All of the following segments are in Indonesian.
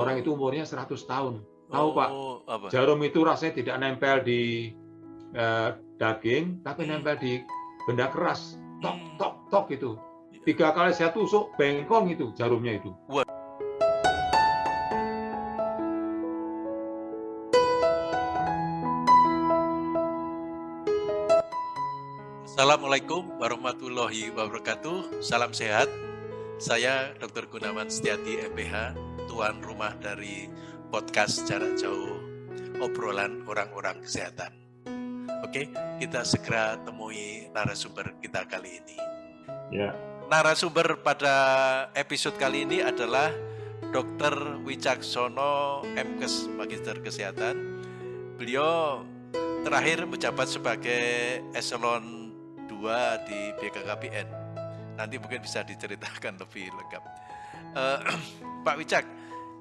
orang itu umurnya 100 tahun. Tahu Oh, Pak, apa? jarum itu rasanya tidak nempel di eh, daging, tapi nempel di benda keras. Tok, Hmm. tok, tok itu. Tiga kali saya tusuk, bengkong itu jarumnya itu. Assalamualaikum warahmatullahi wabarakatuh. Salam sehat. Saya Dr. Gunawan Setiati MPH, tuan rumah dari podcast jarak jauh obrolan orang-orang kesehatan. Oke, kita segera temui narasumber kita kali ini. Ya. Narasumber pada episode kali ini adalah Dr. Wicaksono MKes Magister Kesehatan. Beliau terakhir menjabat sebagai eselon 2 di BKKBN. Nanti mungkin bisa diceritakan lebih lengkap. Eh, Pak Wicak,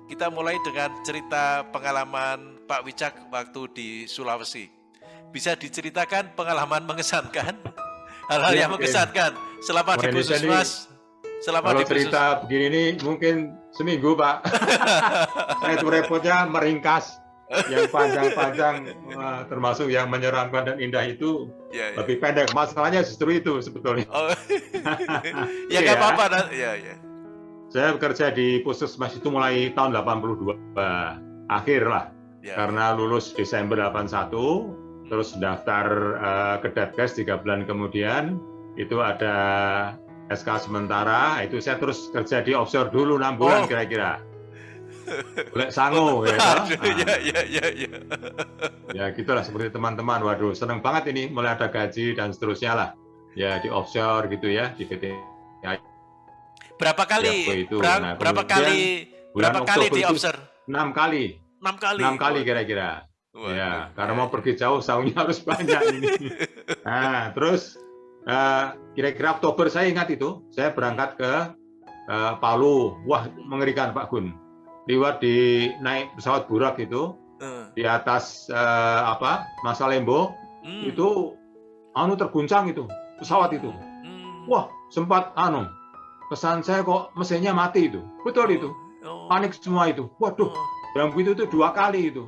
kita mulai dengan cerita pengalaman Pak Wicak waktu di Sulawesi. Bisa diceritakan pengalaman mengesankan? Hal-hal Ya, yang mengesankan selama di Puskesmas. Selama Kalau di cerita begini ini mungkin seminggu Pak. saya itu repotnya meringkas yang panjang-panjang eh, termasuk yang menyeramkan dan indah itu Ya, ya. lebih pendek. Masalahnya justru itu sebetulnya. Oh. ya Iya. nggak apa-apa. Nah. Ya, ya. Saya bekerja di Puskesmas itu mulai tahun 82 akhir lah. ya. Karena lulus Desember 81, terus daftar eh, ke Detkes tiga bulan kemudian itu ada SK sementara, itu saya terus kerja di offshore dulu enam Oh. bulan kira-kira. Boleh sangu ya. toh? Aduh, ya, ya, ya, ya. ya gitulah seperti teman-teman. Waduh, seneng banget ini mulai ada gaji dan seterusnya lah. Ya di offshore gitu ya di PT Berapa kali? Itu? Bra- Nah, berapa kali? Berapa kali di itu observe? enam kali, Enam kali. enam kali kira-kira. Ya, karena mau pergi jauh saunya harus banyak ini. Nah, terus eh, kira-kira Oktober saya ingat itu, saya berangkat ke eh, Palu. Wah, mengerikan Pak Gun. Liwat di naik pesawat burak itu Eh, di atas eh, apa? Masalembo hmm, itu anu terguncang itu pesawat itu. hmm. Wah, sempat anu pesan saya kok mesinnya mati itu. Betul itu. Oh, Panik semua itu. Waduh, oh, yang begitu itu dua kali itu.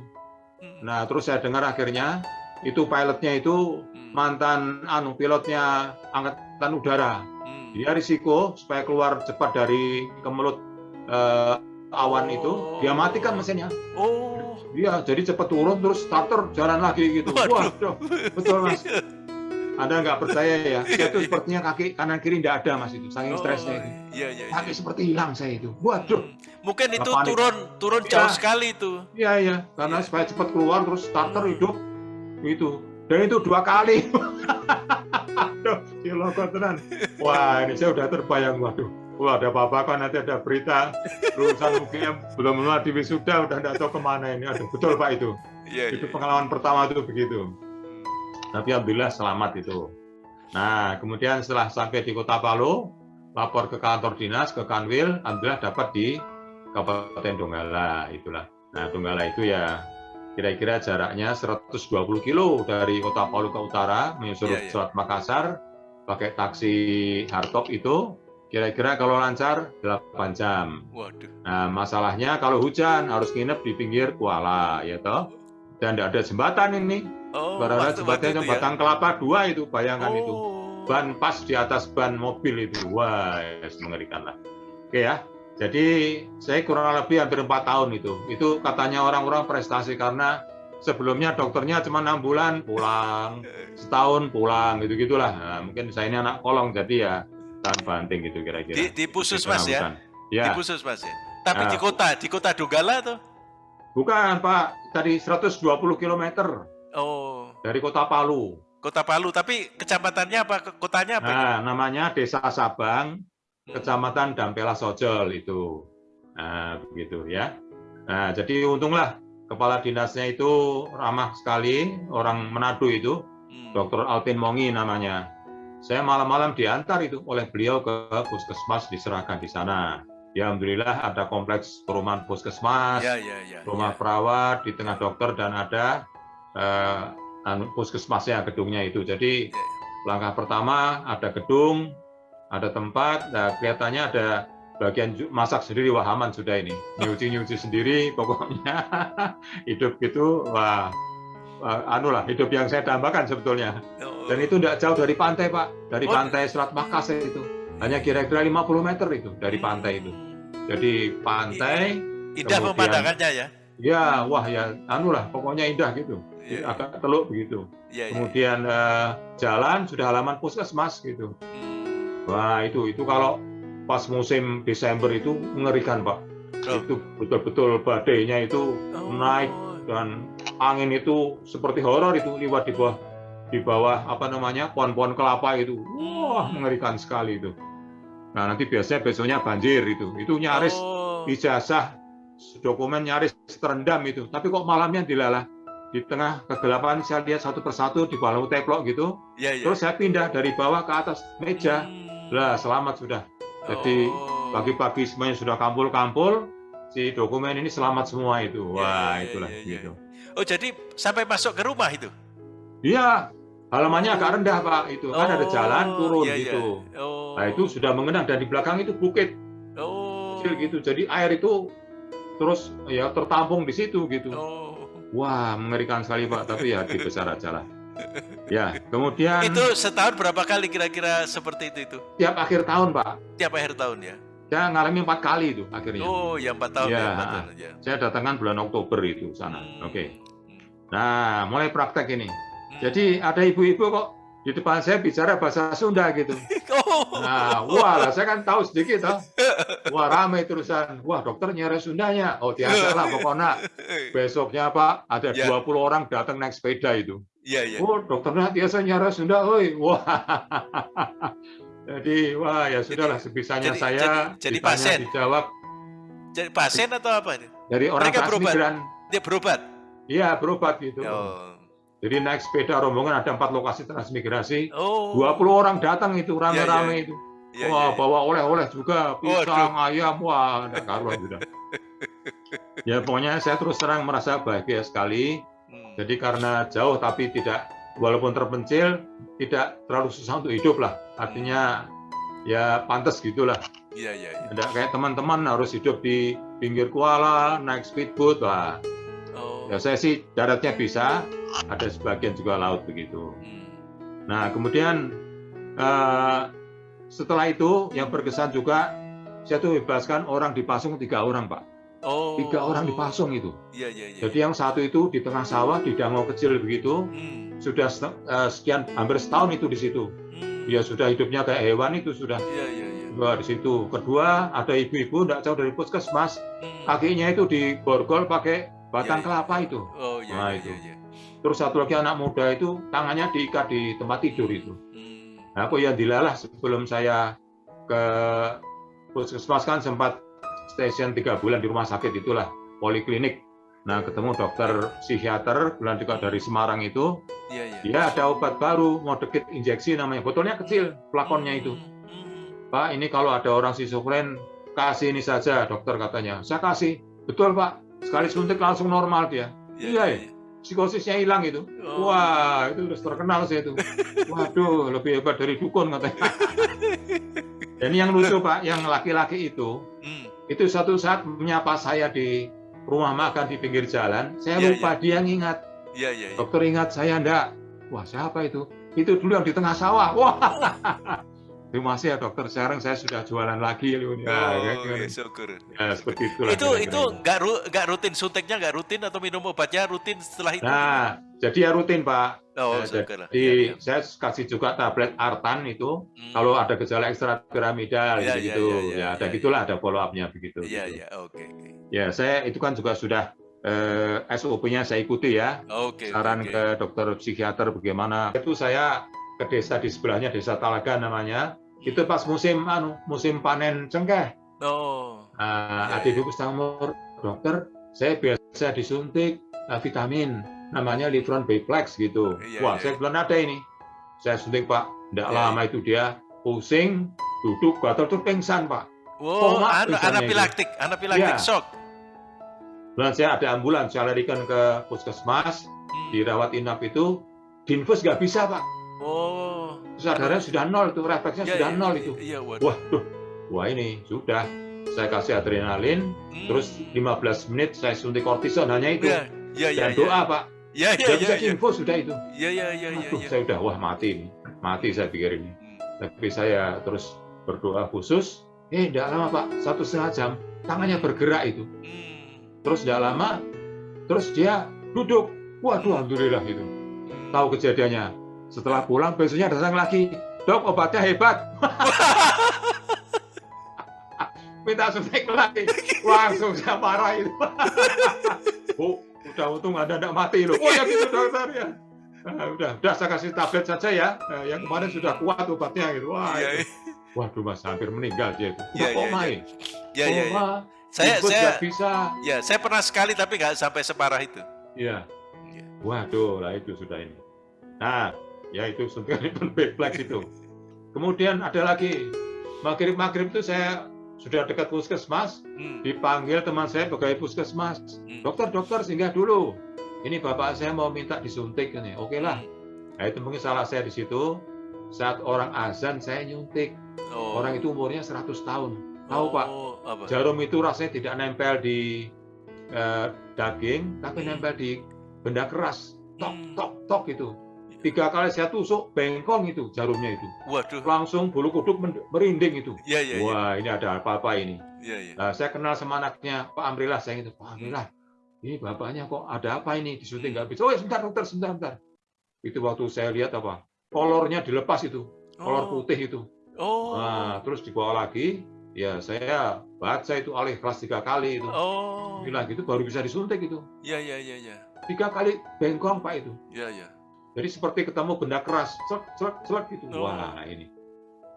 hmm, Nah, terus saya dengar akhirnya itu pilotnya itu hmm, mantan anu pilotnya angkatan udara. hmm. Dia risiko supaya keluar cepat dari kemelut eh, awan itu, dia matikan mesinnya. Oh, Dia jadi cepat turun terus starter jalan lagi gitu. Waduh. Waduh, betul mas. Anda nggak percaya ya? Saya itu sepertinya kaki kanan kiri nggak ada mas itu, saking stresnya itu. Iya, iya, iya. Kaki seperti hilang saya itu. Waduh. Hmm. Mungkin itu Panik. turun turun Iya. jauh sekali itu. Iya iya, karena Iya. supaya cepat keluar terus starter Hmm. hidup itu. Dan itu dua kali. Aduh, ciloko tenan. Wah, ini saya udah terbayang, waduh. Wah, ada apa-apa kan nanti ada berita lulusan UGM belum melalui wisuda udah nggak tahu ke mana ini. Aduh, betul Pak itu. Iya, Itu iya. pengalaman pertama itu begitu. Tapi alhamdulillah selamat itu. Nah, kemudian setelah sampai di Kota Palu, lapor ke kantor dinas, ke Kanwil, alhamdulillah dapat di Kabupaten Donggala itulah. Nah, Donggala itu ya kira-kira jaraknya 120 kilo dari Kota Palu ke utara menyusul Iya, iya. Selat Makassar pakai taksi hardtop itu kira-kira kalau lancar 8 jam. Waduh. Nah, masalahnya kalau hujan harus nginep di pinggir Kuala, ya toh. Dan tidak ada jembatan ini. Oh, waktu jembatannya itu ya? kelapa dua itu, bayangkan itu. Oh. Ban pas di atas ban mobil itu. Wah, yes, mengerikan lah. Oke ya. Jadi saya kurang lebih hampir empat tahun itu. Itu katanya orang-orang prestasi karena sebelumnya dokternya cuma enam bulan pulang, setahun pulang gitu gitulah. Nah, mungkin saya ini anak kolong jadi ya tahan banting gitu kira-kira. Di di Puskesmas ya? Kehabisan. Di Ya, Puskesmas ya. Tapi Ah. di kota, di kota Donggala tuh. Bukan Pak. Tadi 120 km Oh, dari kota Palu. kota Palu. Tapi kecamatannya apa? Kotanya apa? Nah, namanya Desa Sabang, Hmm. Kecamatan Dampela Sojol itu. Nah, begitu ya. Nah, jadi untunglah kepala dinasnya itu ramah sekali, orang Manado itu, Hmm. Dr. Alvin Mongi namanya. Saya malam-malam diantar itu oleh beliau ke puskesmas diserahkan di sana. Ya, Alhamdulillah ada kompleks perumahan puskesmas, Ya, ya, ya. rumah ya. perawat di tengah dokter dan ada eh, anu, puskesmasnya gedungnya itu. Jadi Ya. langkah pertama ada gedung, ada tempat, nah, kelihatannya ada bagian masak sendiri wah aman sudah ini nyuci nyuci sendiri pokoknya hidup gitu wah, wah, anu lah hidup yang saya dambakan sebetulnya Oh. dan itu tidak jauh dari pantai pak dari Oh. pantai Selat Makassar itu hanya kira-kira 50 meter itu dari pantai itu jadi pantai Indah kemudian- pemandangannya ya. ya wah ya anu lah pokoknya indah gitu Iya, agak teluk begitu iya. kemudian eh, jalan sudah halaman puskesmas gitu Hmm. wah itu itu kalau pas musim Desember itu mengerikan pak Oh. itu betul-betul badainya itu Oh. naik dan angin itu seperti horor itu lewat di bawah di bawah apa namanya pohon-pohon kelapa itu wah mengerikan sekali itu nah nanti biasanya besoknya banjir itu itu nyaris Oh. ijazah dokumen nyaris terendam itu tapi kok malamnya dilalah di tengah kegelapan saya lihat satu persatu di bawah teplok gitu Iya, iya. terus saya pindah dari bawah ke atas meja Hmm. lah selamat sudah jadi Oh. pagi-pagi semuanya sudah kampul-kampul si dokumen ini selamat semua itu Ya, wah ya, itulah ya, ya. gitu Oh, jadi sampai masuk ke rumah itu? iya halamannya agak rendah pak itu kan ada jalan Oh, turun iya, iya. gitu Oh. nah itu sudah mengenang dan di belakang itu bukit Oh. kecil gitu jadi air itu terus ya tertampung di situ gitu Oh. wah mengerikan sekali pak tapi ya dibesar aja lah ya kemudian Itu setahun berapa kali kira-kira seperti itu itu? tiap akhir tahun pak Tiap akhir tahun ya? saya ngalami empat kali itu akhirnya Oh, ya empat tahun Ya. ya, empat tahun ya. saya datangkan bulan Oktober itu sana Hmm. oke Hmm. nah mulai praktek ini. Jadi ada ibu-ibu kok di depan saya bicara bahasa Sunda gitu oh. nah wah lah saya kan tahu sedikit toh wah ramai terusan wah dokter nyari Sundanya oh biasa lah pokoknya besoknya pak ada Ya. 20 orang datang naik sepeda itu Iya, iya. Oh, dokternya biasa nyara Sunda, oi. Wah. Jadi, wah ya sudahlah sebisanya jadi- saya jadi- jadi ditanya, pasien? dijawab Jadi pasien atau apa ini? dari orang Mereka berobat? Dia berobat. Iya, berobat gitu. Oh. Jadi naik sepeda rombongan ada empat lokasi transmigrasi. Oh. 20 orang datang itu rame-rame itu. Iya, wah, iya. bawa oleh-oleh juga, pisang, Waduh. ayam, wah, ada karuan sudah. ya pokoknya saya terus terang merasa bahagia sekali Hmm. Jadi karena jauh tapi tidak walaupun terpencil tidak terlalu susah untuk hidup lah. Artinya ya pantas gitulah. Iya, iya, iya. Tidak kayak teman-teman harus hidup di pinggir kuala, naik speedboat lah. Oh. Ya saya sih daratnya bisa, ada sebagian juga laut begitu. Hmm. Nah kemudian eh, setelah itu yang berkesan juga saya tuh bebaskan orang dipasung tiga orang pak, Oh. tiga orang dipasung itu. Iya, iya, iya. Jadi yang satu itu di tengah sawah di danau kecil begitu, Hmm. sudah eh, sekian hampir setahun itu di situ. Hmm. Dia sudah hidupnya kayak hewan itu sudah Iya, iya, iya. Di situ. Kedua ada ibu-ibu tidak jauh dari puskesmas, Hmm. kakinya itu diborgol pakai batang Iya, iya. kelapa itu. Oh, iya, Nah, iya, itu. iya, iya. Terus satu lagi anak muda itu tangannya diikat di tempat tidur itu. Hmm. Nah, aku yang dilalah sebelum saya ke puskesmas kan sempat stasiun tiga bulan di rumah sakit itulah poliklinik. Nah, ketemu dokter psikiater bulan juga dari Semarang itu. Iya, iya. Dia ada obat baru, mau dikit injeksi namanya. Botolnya kecil, flakonnya itu. Hmm. Pak, ini kalau ada orang schizofren, kasih ini saja, dokter katanya. Saya kasih. Betul, Pak. Sekali suntik langsung normal dia. Iya, ya. Psikosisnya hilang itu. Oh. Wah, itu udah terkenal saya itu. Waduh, lebih hebat dari dukun katanya. Dan yang lucu, Pak, yang laki-laki itu, Hmm. itu satu saat menyapa saya di rumah makan di pinggir jalan. Saya Iya, lupa dia ngingat. Iya, iya, iya. Dokter ingat saya enggak. Wah, siapa itu? Itu dulu yang di tengah sawah. Wah. Terima kasih ya dokter. Sekarang saya sudah jualan lagi. Ya, Oh, ya, ya, syukur. ya, seperti itulah. Itu kira-kira itu nggak ru- nggak rutin suntiknya nggak rutin atau minum obatnya rutin setelah itu? Nah, jadi ya rutin Pak. oh, ya, syukur. Jadi Iya, iya. saya kasih juga tablet Artan itu. Hmm. Kalau ada gejala ekstra piramidal Iya, gitu, iya, gitu. iya, iya, ya ada iya, gitulah ada follow up-nya begitu. Iya, gitu. iya, oke, oke. Ya, saya itu kan juga sudah eh, SOP-nya saya ikuti ya. Oke, Saran oke. ke dokter psikiater bagaimana. Itu saya ke desa di sebelahnya, Desa Talaga namanya. Itu pas musim anu, musim panen cengkeh. Oh, Nah, Ya, ibu setengah umur, dokter, saya biasa disuntik eh, vitamin, namanya Livron Biplex gitu. Iya, Wah, iya. saya bilang ada ini. Saya suntik Pak, tidak Iya, lama itu dia pusing, duduk, gatal tuh pingsan Pak. wow, anu, anapilaktik, anapilaktik Iya. shock. Dan saya ada ambulans, saya larikan ke puskesmas, Hmm. dirawat inap itu, dinfus nggak bisa Pak. Oh, Sadarnya sudah nol itu, refleksnya iya, sudah iya, nol iya, itu. Iya, waduh. Wah, tuh, wah ini sudah. saya kasih adrenalin, Hmm. terus 15 menit saya suntik kortison hanya itu. ya, ya, ya, Dan doa Pak, ya, ya, Tidak ya, bisa ya, diinfus sudah itu. ya, ya, ya, ya, Aduh, ya. saya udah wah mati ini, mati saya pikir ini. Hmm. Tapi saya terus berdoa khusus. Eh, tidak lama Pak, satu setengah jam, tangannya bergerak itu. Hmm. Terus tidak lama, terus dia duduk. Waduh, alhamdulillah itu. Hmm. Tahu kejadiannya. Setelah pulang besoknya datang lagi. Dok, obatnya hebat. Minta suntik lagi. Langsung saya marah itu. Bu, udah untung Anda tidak mati loh. Oh ya gitu dokter ya. Ah, udah, udah saya kasih tablet saja ya. Eh, yang kemarin sudah kuat obatnya gitu. Wah, Iya, itu. waduh mas hampir meninggal dia itu. Iya, iya, iya. ini. ya, ya, ya. Koma, Saya, saya, bisa. ya, saya pernah sekali tapi nggak sampai separah itu. Iya. Iya. Waduh, lah itu sudah ini. Nah, ya itu suntikan refleks itu. Kemudian ada lagi maghrib maghrib itu saya sudah dekat puskesmas, Hmm. dipanggil teman saya pegawai puskesmas. Hmm. Dokter, dokter singgah dulu. Ini bapak saya mau minta disuntik ini. Oke lah. Nah, itu mungkin salah saya di situ. Saat orang azan saya nyuntik. Oh. Orang itu umurnya 100 tahun. Tahu Pak, Oh, apa? jarum itu rasanya tidak nempel di eh, daging, tapi Hmm. nempel di benda keras. Tok, Hmm. tok, tok itu. Tiga kali saya tusuk, bengkong itu jarumnya itu. Waduh. Langsung bulu kuduk merinding itu. Ya, ya, ya. Wah, ini ada apa-apa ini. Ya, ya. Nah, saya kenal sama anaknya, Pak Amrilah, saya itu, Pak Amrilah, ini bapaknya kok ada apa ini? Disuntik nggak bisa. Oh, ya, sebentar, dokter, sebentar, sebentar. Itu waktu saya lihat apa? Kolornya dilepas itu, kolor Oh. putih itu. Oh. Nah, terus dibawa lagi, ya saya baca itu alih kelas tiga kali itu. Oh. Bilang gitu baru bisa disuntik itu. Ya, ya, ya, ya. Tiga kali bengkong Pak itu. Ya, ya. Jadi seperti ketemu benda keras, celak, celak, celak gitu. Oh. Wah, ini.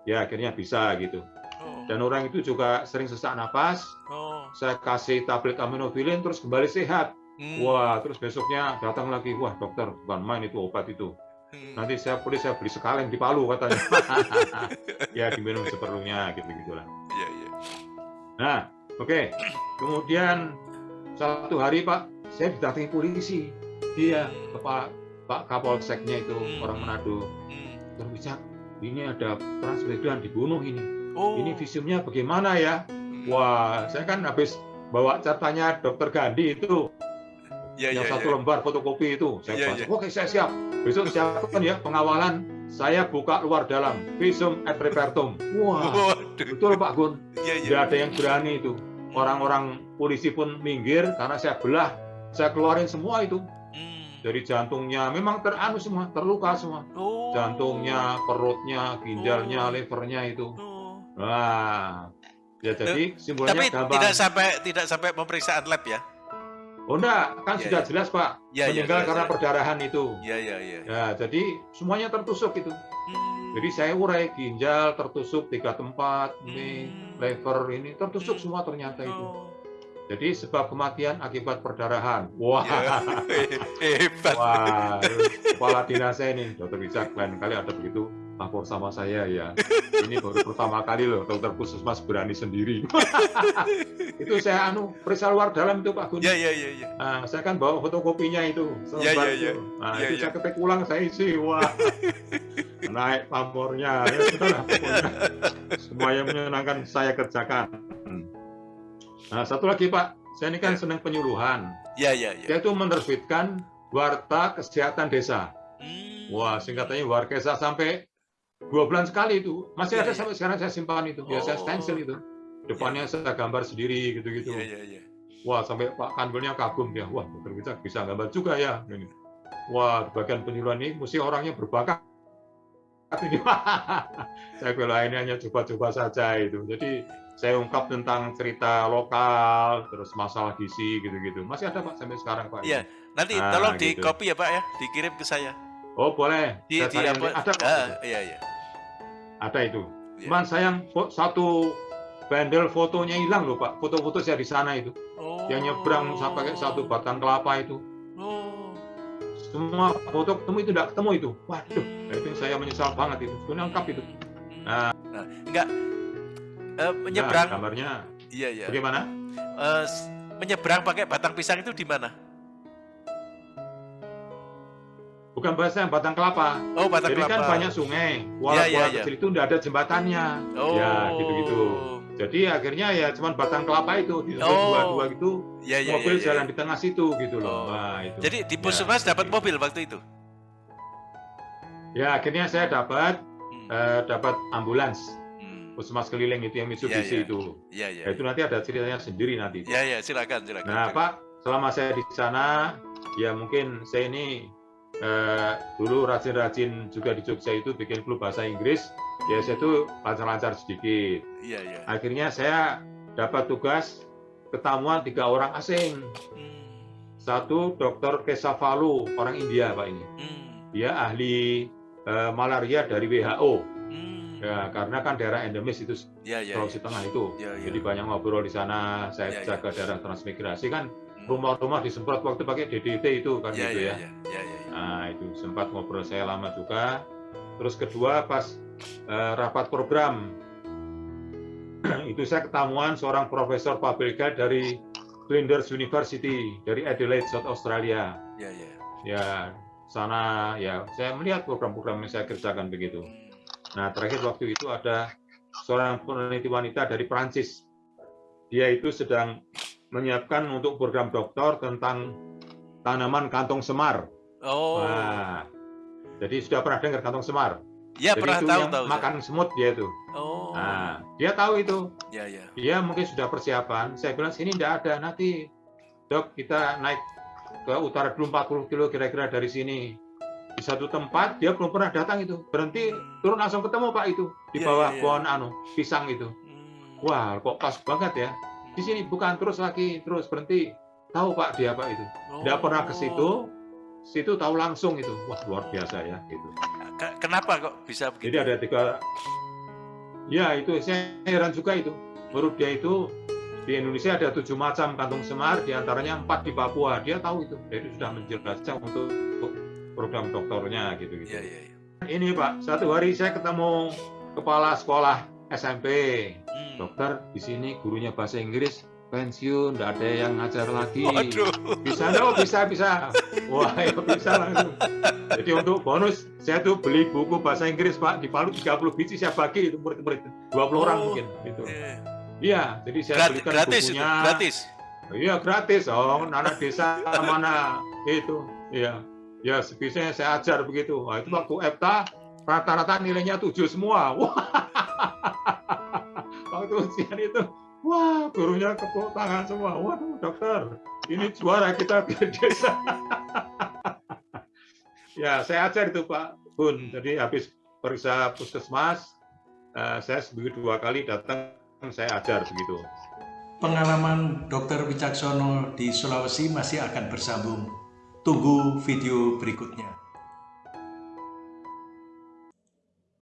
Ya akhirnya bisa gitu. Oh. Dan orang itu juga sering sesak napas. Oh. Saya kasih tablet aminofilin terus kembali sehat. Hmm. Wah, terus besoknya datang lagi. Wah, dokter, bukan main itu obat itu. Hmm. Nanti saya boleh saya beli sekaleng di Palu katanya. ya diminum seperlunya gitu gitulah. Ya, ya. Nah, oke. Kemudian satu hari Pak, saya didatangi polisi. Dia kepala Pak Kapolseknya itu Hmm. orang Manado. Hmm. Terbicara, ini ada transmigran dibunuh ini. Oh. Ini visumnya bagaimana ya? Hmm. Wah, saya kan habis bawa catanya Dokter Gandhi itu Ya, yang ya, satu ya. lembar fotokopi itu. Saya baca. iya. Oke, saya siap. Besok siapkan ya pengawalan. Saya buka luar dalam visum et repertum. Wah, Waduh. betul Pak Gun. Ya, ya. Tidak ada yang berani itu. Orang-orang polisi pun minggir karena saya belah. Saya keluarin semua itu Hmm. Dari jantungnya. Memang teranu semua, terluka semua. Oh. Jantungnya, perutnya, ginjalnya, Oh. livernya itu. Oh. Wah, ya jadi simbolnya Tapi gampang. tidak sampai tidak sampai pemeriksaan lab ya? Oh enggak, kan Ya, sudah ya. jelas Pak. Ya, ya, Meninggal jelas, karena ya. perdarahan itu. Ya, ya, ya. Ya, jadi semuanya tertusuk itu. Hmm. Jadi saya urai ginjal tertusuk tiga tempat, ini Hmm. lever ini tertusuk Hmm. semua ternyata itu. Oh. Jadi sebab kematian akibat perdarahan. Wah, Ya. Hebat. wah, kepala dinas saya ini, Dokter Wicak, lain kali ada begitu lapor sama saya ya. Ini baru pertama kali loh dokter puskesmas berani sendiri. itu saya anu periksa luar dalam itu Pak Gun. Ya, ya, ya, ya. Nah, saya kan bawa fotokopinya itu. Ya, selembar ya, ya. itu. Nah, Ya, itu ya. saya ketik ulang, saya isi. Wah, naik pamornya. Ya, sudah lah, pokoknya. Semua yang menyenangkan saya kerjakan. Nah, satu lagi Pak, saya ini kan Ya. senang penyuluhan. Ya, ya, ya. Saya itu menerbitkan Warta Kesehatan Desa. Hmm. Wah, singkatannya Warkesa sampai dua bulan sekali itu. Masih Ya, ada ya. sampai sekarang saya simpan itu. Ya, saya Oh. stencil itu. Depannya saya gambar sendiri gitu-gitu. Ya, ya, ya. Wah, sampai Pak Kanwilnya kagum dia. Wah, dokter Wicak bisa gambar juga ya. Ini. Wah, bagian penyuluhan ini mesti orangnya berbakat. Ini. saya ini hanya coba-coba saja itu. Jadi saya ungkap tentang cerita lokal, terus masalah gizi gitu-gitu. Masih ada Pak sampai sekarang Pak. Iya. Nanti Ah, tolong di gitu. copy ya Pak ya, dikirim ke saya. Oh boleh. Di, Saya di apa? Ada kok. Ah, iya, iya. Ada itu. Iya. Cuman sayang satu bundle fotonya hilang loh Pak. Foto-foto saya di sana itu. Oh. Yang nyebrang sampai satu batang kelapa itu. Oh. semua foto ketemu itu tidak ketemu itu waduh nah, itu saya menyesal banget itu sebenarnya lengkap itu Nah, enggak Nah, menyeberang. gambarnya Iya, iya. bagaimana Eh, s- menyeberang pakai batang pisang itu di mana? bukan bahasa batang kelapa Oh, batang jadi kelapa. kan banyak sungai Iya, kuala-kuala iya, iya. kecil itu tidak ada jembatannya Oh. ya gitu-gitu Jadi akhirnya ya cuma batang kelapa itu di Oh. dua-dua gitu Ya, ya, mobil ya, ya. jalan di tengah situ gitu loh. Oh. Nah, itu. Jadi di Ya, Puskesmas dapat gitu. mobil waktu itu? Ya akhirnya saya dapat Hmm. eh, dapat ambulans. Puskesmas keliling itu yang Mitsubishi Ya, ya. itu. Ya, ya. Ya, itu nanti ada ceritanya sendiri nanti. Ya, ya, silakan, silakan. Nah Pak, selama saya di sana, ya mungkin saya ini eh, dulu rajin-rajin juga di Jogja itu bikin klub bahasa Inggris. Ya saya itu lancar-lancar sedikit. Iya, iya. Akhirnya saya dapat tugas ketamuan tiga orang asing. Hmm. Satu Dr. Kesavalu, orang India Pak ini. Hmm. Dia ahli eh, malaria dari WHO. Hmm. Ya, karena kan daerah endemis itu Ya, ya. Sulawesi Tengah itu. Ya, ya. Jadi banyak ngobrol di sana. Ya, Saya ya. jaga daerah transmigrasi kan Hmm. rumah-rumah disemprot waktu pakai DDT itu kan Ya, gitu ya, ya. ya. Ya, ya, ya. Nah itu sempat ngobrol saya lama juga. Terus kedua pas eh, rapat program itu saya ketemuan seorang profesor health dari Flinders University dari Adelaide, South Australia. Ya, ya. Ya sana ya saya melihat program-program yang saya kerjakan begitu. Nah, terakhir waktu itu ada seorang peneliti wanita dari Prancis. Dia itu sedang menyiapkan untuk program doktor tentang tanaman kantong semar. Oh. Nah, jadi sudah pernah dengar kantong semar? ya, jadi pernah itu tahu, yang tahu. makan semut dia itu. Oh. Nah, dia tahu itu. Ya, ya. Dia mungkin sudah persiapan. Saya bilang sini tidak ada. Nanti dok kita naik ke utara dulu 40 kilo kira-kira dari sini. Di satu tempat dia belum pernah datang itu. Berhenti turun langsung ketemu Pak itu di Iya, bawah iya, iya. pohon anu pisang itu. Hmm. Wah, kok pas banget ya. Di sini bukan terus lagi, terus berhenti. Tahu Pak dia Pak itu. Tidak pernah ke situ. Situ tahu langsung itu. Wah, luar biasa ya gitu. Ke- Kenapa kok bisa begitu? Jadi ada tiga Ya, itu saya heran juga itu. Menurut dia itu di Indonesia ada tujuh macam kantung semar, di antaranya empat di Papua. Dia tahu itu. Jadi sudah menjelaskan untuk, untuk program doktornya gitu-gitu. Ya, ya, ya. Ini Pak, satu hari saya ketemu kepala sekolah SMP. Hmm. Dokter, di sini gurunya bahasa Inggris pensiun, tidak ada yang ngajar lagi. Waduh. Bisa, oh bisa, bisa. Wah, ya bisa langsung. Jadi untuk bonus, saya tuh beli buku bahasa Inggris Pak di Palu 30 biji saya bagi itu murid-murid 20 orang Oh, mungkin gitu. Iya. Iya, jadi saya Grat- belikan gratis itu, bukunya. gratis. Iya gratis, oh anak desa mana itu, iya, ya sebisanya saya ajar begitu. Wah, itu waktu EPTA rata-rata nilainya tujuh semua. Wah, waktu ujian itu, wah gurunya kepuk tangan semua. Waduh dokter, ini juara kita di desa. ya saya ajar itu Pak Bun. Jadi habis periksa puskesmas, eh, saya seminggu dua kali datang saya ajar begitu. Pengalaman Dr. Wicaksono di Sulawesi masih akan bersambung. Tunggu video berikutnya.